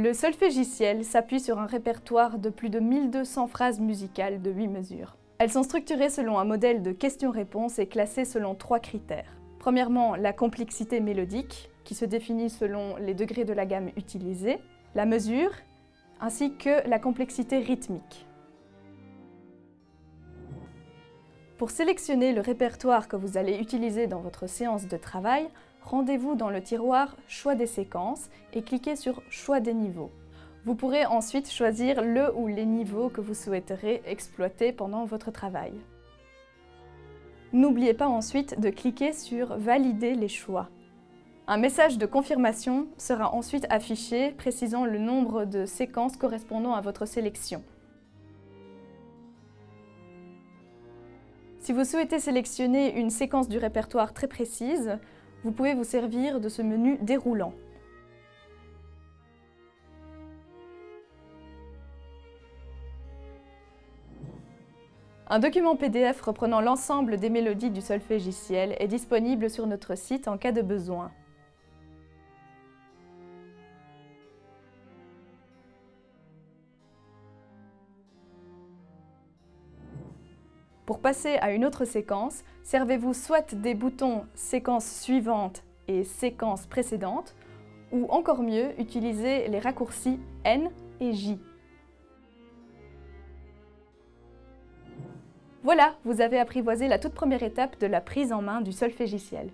Le solfégiciel s'appuie sur un répertoire de plus de 1200 phrases musicales de 8 mesures. Elles sont structurées selon un modèle de questions-réponses et classées selon trois critères. Premièrement, la complexité mélodique, qui se définit selon les degrés de la gamme utilisée, la mesure, ainsi que la complexité rythmique. Pour sélectionner le répertoire que vous allez utiliser dans votre séance de travail, rendez-vous dans le tiroir « Choix des séquences » et cliquez sur « Choix des niveaux ». Vous pourrez ensuite choisir le ou les niveaux que vous souhaiterez exploiter pendant votre travail. N'oubliez pas ensuite de cliquer sur « Valider les choix ». Un message de confirmation sera ensuite affiché précisant le nombre de séquences correspondant à votre sélection. Si vous souhaitez sélectionner une séquence du répertoire très précise, vous pouvez vous servir de ce menu déroulant. Un document PDF reprenant l'ensemble des mélodies du solfégiciel est disponible sur notre site en cas de besoin. Pour passer à une autre séquence, servez-vous soit des boutons « Séquence suivante » et « Séquence précédente » ou encore mieux, utilisez les raccourcis N et J. Voilà, vous avez apprivoisé la toute première étape de la prise en main du solfégiciel.